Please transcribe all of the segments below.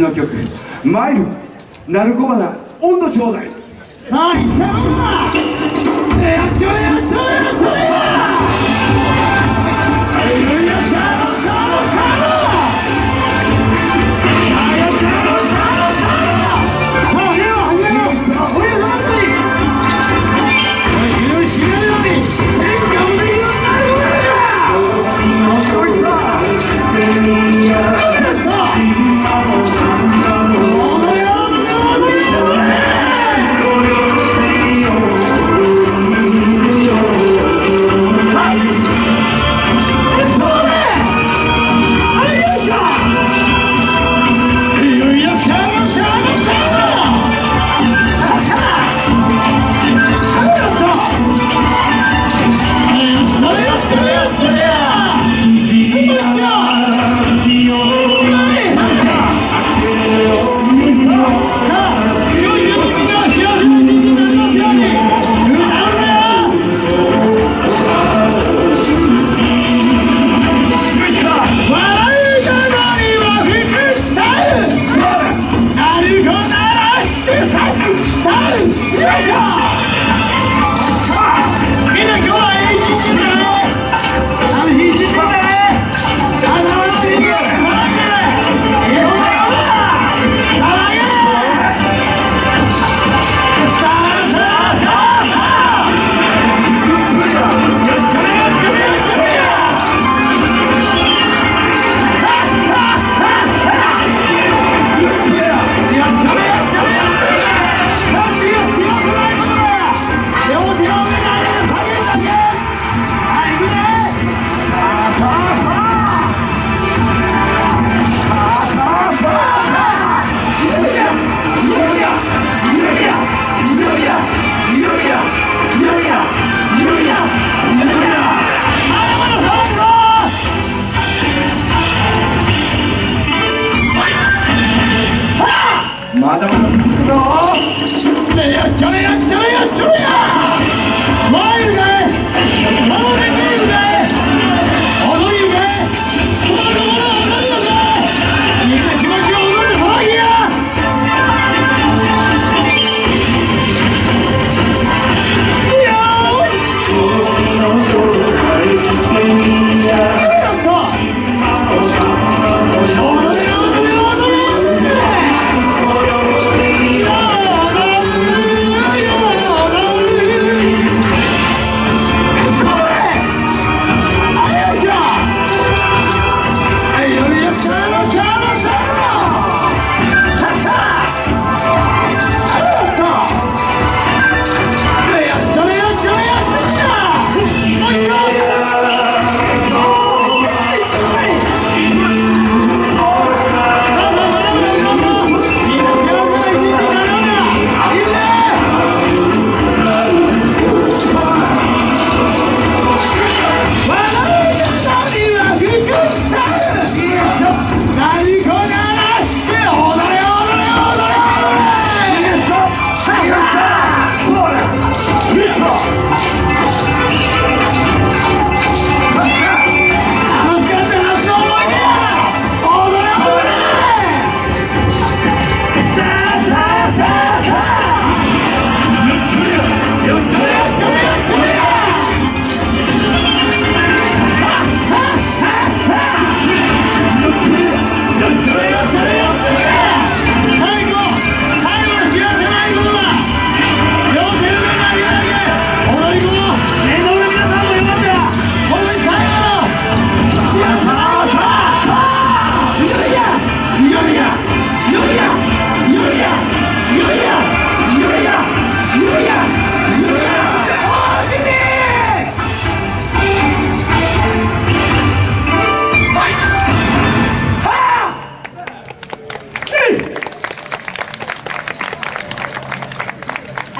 の曲「マイル」鳴子花温度ちょうだい。さあいっちゃおうか。やっちゃうやっちゃうやっちゃう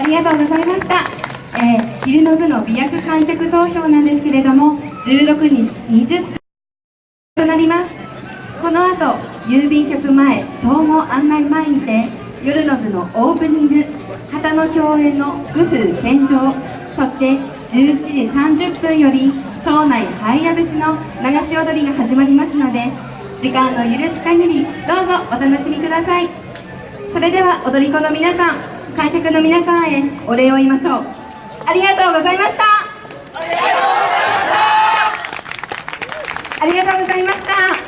ありがとうございました、えー、昼の部の美薬観客投票なんですけれども16人20分となります。この後郵便局前総合案内前にて夜の部のオープニング旗の共演の武風献上そして17時30分より庄内ハイヤ節の流し踊りが始まりますので時間の許す限りどうぞお楽しみください。それでは踊り子の皆さん観客の皆さんへお礼を言いましょう。ありがとうございました。ありがとうございました